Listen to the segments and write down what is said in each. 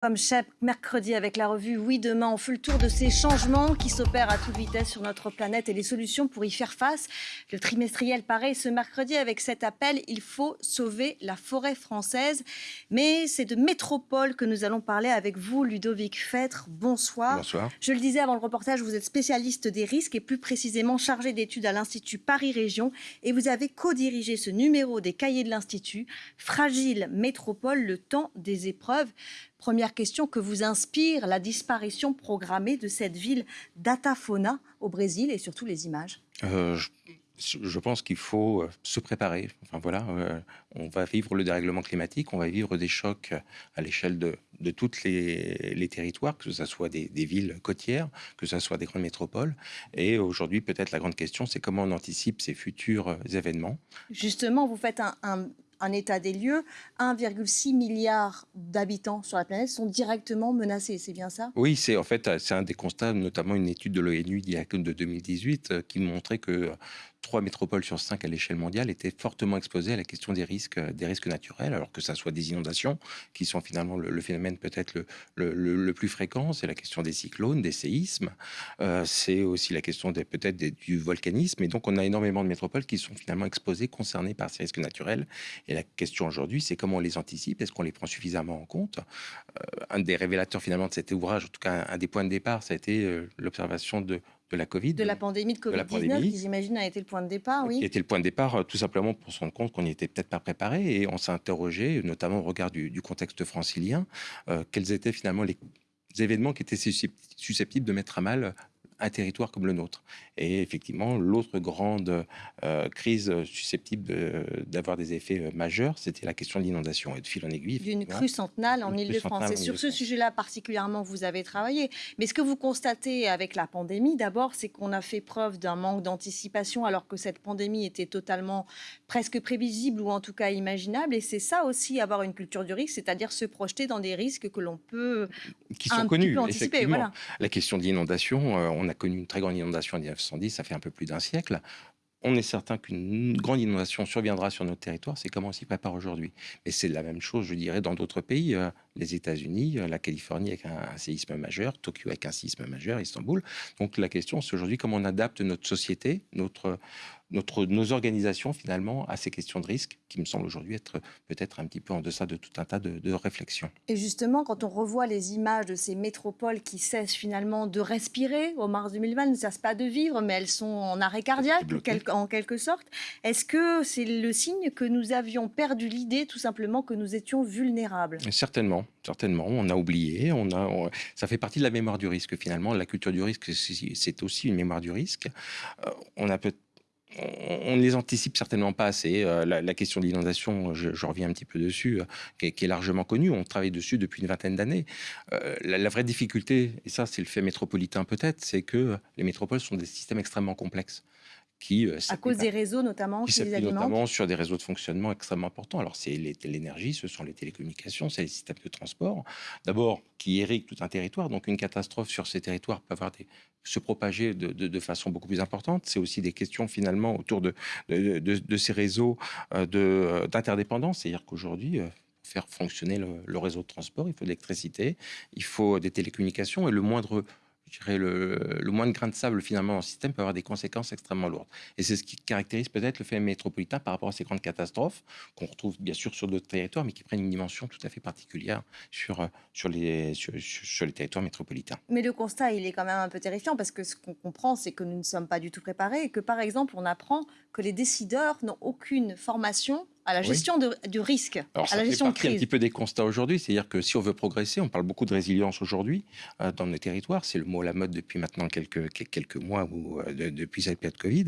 Comme chaque mercredi avec la revue Oui Demain, on fait le tour de ces changements qui s'opèrent à toute vitesse sur notre planète et les solutions pour y faire face. Le trimestriel pareil ce mercredi avec cet appel Il faut sauver la forêt française. Mais c'est de métropole que nous allons parler avec vous, Ludovic Fêtre. Bonsoir. Bonsoir. Je le disais avant le reportage, vous êtes spécialiste des risques et plus précisément chargé d'études à l'Institut Paris Région et vous avez co-dirigé ce numéro des cahiers de l'Institut Fragile Métropole, le temps des épreuves. Première question, que vous inspire la disparition programmée de cette ville d'Atafona au Brésil et surtout les images euh, je, pense qu'il faut euh, se préparer. Enfin voilà, euh, on va vivre le dérèglement climatique, on va vivre des chocs à l'échelle de, de tous les, les, territoires, que ce soit des, des, villes côtières, que ce soit des grandes métropoles. Et aujourd'hui, peut-être la grande question, c'est comment on anticipe ces futurs événements. Justement, vous faites un, un un état des lieux, 1,6 milliard d'habitants sur la planète sont directement menacés, c'est bien ça? Oui, c'est en fait un des constats, notamment une étude de l'ONU de 2018 euh, qui montrait que trois métropoles sur cinq à l'échelle mondiale étaient fortement exposées à la question des risques, des risques naturels, alors que ça soit des inondations, qui sont finalement le, phénomène peut-être le, le, plus fréquent, c'est la question des cyclones, des séismes, euh, c'est aussi la question peut-être du volcanisme, et donc on a énormément de métropoles qui sont finalement exposées, concernées par ces risques naturels, et la question aujourd'hui, c'est comment on les anticipe, est-ce qu'on les prend suffisamment en compte? Euh, Un des révélateurs finalement de cet ouvrage, en tout cas un, des points de départ, ça a été euh, l'observation de de la Covid. De la pandémie de Covid-19, qui j'imagine a été le point de départ, oui. Qui était le point de départ, euh, tout simplement pour se rendre compte qu'on n'y était peut-être pas préparé. Et on s'est interrogé, notamment au regard du, contexte francilien, euh, quels étaient finalement les événements qui étaient susceptibles de mettre à mal un territoire comme le nôtre. Et effectivement, l'autre grande euh, crise susceptible d'avoir des effets euh, majeurs, c'était la question de l'inondation et de fil en aiguille. D'une crue centenale en Ile-de-France. Et sur ce sujet-là particulièrement, vous avez travaillé. Mais ce que vous constatez avec la pandémie, d'abord, c'est qu'on a fait preuve d'un manque d'anticipation alors que cette pandémie était totalement presque prévisible ou en tout cas imaginable. Et c'est ça aussi, avoir une culture du risque, c'est-à-dire se projeter dans des risques que l'on peut qui sont connus, anticiper. Voilà. La question de l'inondation, euh, on a connu une très grande inondation en 1910, ça fait un peu plus d'un siècle. On est certain qu'une grande inondation surviendra sur notre territoire, c'est comment on s'y prépare aujourd'hui. Mais c'est la même chose, je dirais, dans d'autres pays, euh, les États-Unis, euh, la Californie avec un, séisme majeur, Tokyo avec un séisme majeur, Istanbul. Donc la question, c'est aujourd'hui comment on adapte notre société, notre, notre, nos organisations finalement à ces questions de risque qui me semblent aujourd'hui être peut-être un petit peu en deçà de tout un tas de, de, réflexions. Et justement, quand on revoit les images de ces métropoles qui cessent finalement de respirer au mars 2020, elles ne cessent pas de vivre, mais elles sont en arrêt cardiaque en quelque sorte, est-ce que c'est le signe que nous avions perdu l'idée tout simplement que nous étions vulnérables? Certainement, certainement. On a oublié, on a, ça fait partie de la mémoire du risque finalement. La culture du risque, c'est aussi une mémoire du risque. Euh, on a peut on ne les anticipe certainement pas assez. Euh, la, question de l'inondation, je, reviens un petit peu dessus, euh, qui, est, largement connue. On travaille dessus depuis une vingtaine d'années. Euh, la, vraie difficulté, et ça c'est le fait métropolitain peut-être, c'est que les métropoles sont des systèmes extrêmement complexes. Qui, à cause des réseaux notamment, qui s'appuient notamment sur des réseaux de fonctionnement extrêmement importants. Alors c'est l'énergie, ce sont les télécommunications, c'est les systèmes de transport. D'abord, qui irriguent tout un territoire. Donc une catastrophe sur ces territoires peut avoir des, se propager de, façon beaucoup plus importante. C'est aussi des questions finalement autour de, de, ces réseaux euh, euh, d'interdépendance. C'est-à-dire qu'aujourd'hui, euh, faire fonctionner le, le, réseau de transport, il faut de l'électricité, il faut des télécommunications et le moindre dirais, le, le, de grain de sable finalement dans le système peut avoir des conséquences extrêmement lourdes. Et c'est ce qui caractérise peut-être le fait métropolitain par rapport à ces grandes catastrophes qu'on retrouve bien sûr sur d'autres territoires, mais qui prennent une dimension tout à fait particulière sur, euh, sur, les, sur, les territoires métropolitains. Mais le constat, il est quand même un peu terrifiant parce que ce qu'on comprend, c'est que nous ne sommes pas du tout préparés et que par exemple, on apprend que les décideurs n'ont aucune formation à la gestion du risque, à la gestion de crise. un petit peu des constats aujourd'hui, c'est-à-dire que si on veut progresser, on parle beaucoup de résilience aujourd'hui euh, dans nos territoires, c'est le mot à la mode depuis maintenant quelques, quelques mois ou euh, depuis cette période Covid.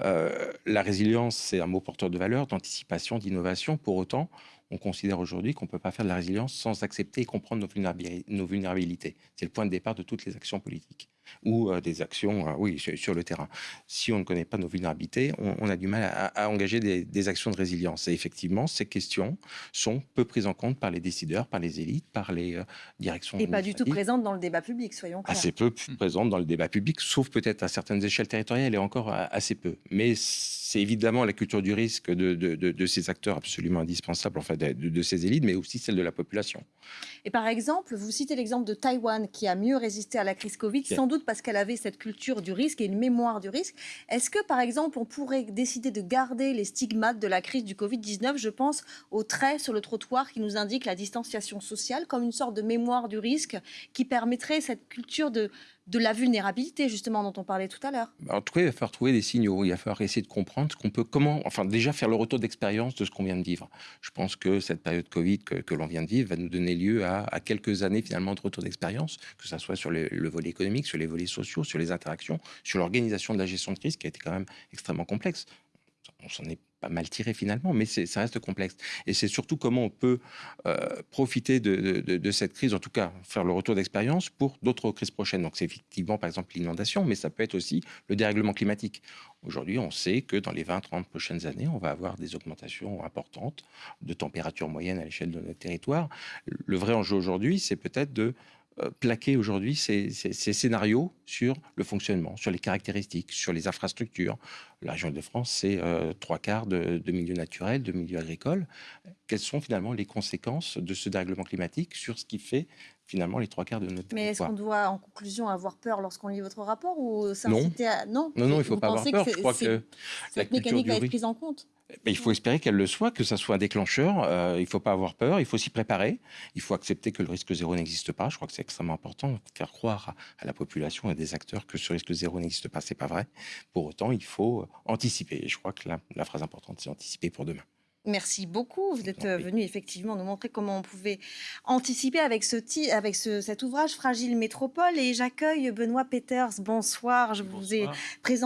Euh, la résilience, c'est un mot porteur de valeur, d'anticipation, d'innovation. Pour autant, on considère aujourd'hui qu'on ne peut pas faire de la résilience sans accepter et comprendre nos vulnérabilités. C'est le point de départ de toutes les actions politiques. Ou euh, des actions, euh, oui, sur, sur, le terrain. Si on ne connaît pas nos vulnérabilités, on, on a du mal à, à engager des, des, actions de résilience. Et effectivement, ces questions sont peu prises en compte par les décideurs, par les élites, par les euh, directions. Et pas du tout présentes dans le débat public, soyons clairs. Assez peu mmh. présentes dans le débat public, sauf peut-être à certaines échelles territoriales et encore assez peu. Mais c'est évidemment la culture du risque de, de, de, de, ces acteurs absolument indispensables, en fait, de, de ces élites, mais aussi celle de la population. Et par exemple, vous citez l'exemple de Taïwan qui a mieux résisté à la crise Covid, sans doute parce qu'elle avait cette culture du risque et une mémoire du risque. Est-ce que, par exemple, on pourrait décider de garder les stigmates de la crise du Covid-19 Je pense aux traits sur le trottoir qui nous indiquent la distanciation sociale comme une sorte de mémoire du risque qui permettrait cette culture de, de la vulnérabilité, justement, dont on parlait tout à l'heure. En tout cas, il va falloir trouver des signaux. Il va falloir essayer de comprendre ce qu'on peut, comment, enfin, déjà faire le retour d'expérience de ce qu'on vient de vivre. Je pense que cette période Covid que, que l'on vient de vivre va nous donner lieu à, à quelques années, finalement, de retour d'expérience, que ce soit sur le, le, volet économique, sur les volets sociaux, sur les interactions, sur l'organisation de la gestion de crise, qui a été quand même extrêmement complexe. On s'en est mal tiré finalement, mais ça reste complexe. Et c'est surtout comment on peut euh, profiter de, cette crise, en tout cas faire le retour d'expérience pour d'autres crises prochaines. Donc c'est effectivement par exemple l'inondation, mais ça peut être aussi le dérèglement climatique. Aujourd'hui, on sait que dans les 20-30 prochaines années, on va avoir des augmentations importantes de température moyenne à l'échelle de notre territoire. Le vrai enjeu aujourd'hui, c'est peut-être de plaquer aujourd'hui ces, ces, ces, scénarios sur le fonctionnement, sur les caractéristiques, sur les infrastructures. La région de France, c'est euh, trois quarts de, de, milieux naturels, de milieux agricoles. Quelles sont finalement les conséquences de ce dérèglement climatique sur ce qui fait finalement les trois quarts de notre Mais est-ce qu'on doit en conclusion avoir peur lorsqu'on lit votre rapport ou non. à... non, non, non, il ne faut pas avoir peur. Je crois que cette mécanique va être prise en compte. Mais il faut espérer qu'elle le soit, que ça soit un déclencheur. Euh, il ne faut pas avoir peur, il faut s'y préparer. Il faut accepter que le risque zéro n'existe pas. Je crois que c'est extrêmement important. Faire croire à, la population et à des acteurs que ce risque zéro n'existe pas, c'est pas vrai. Pour autant, il faut anticiper. Et je crois que la, la phrase importante, c'est anticiper pour demain. Merci beaucoup. Vous êtes venu effectivement nous montrer comment on pouvait anticiper avec, ce, avec ce, cet ouvrage Fragile Métropole. Et j'accueille Benoît Peters. Bonsoir. Je Bonsoir. vous ai présenté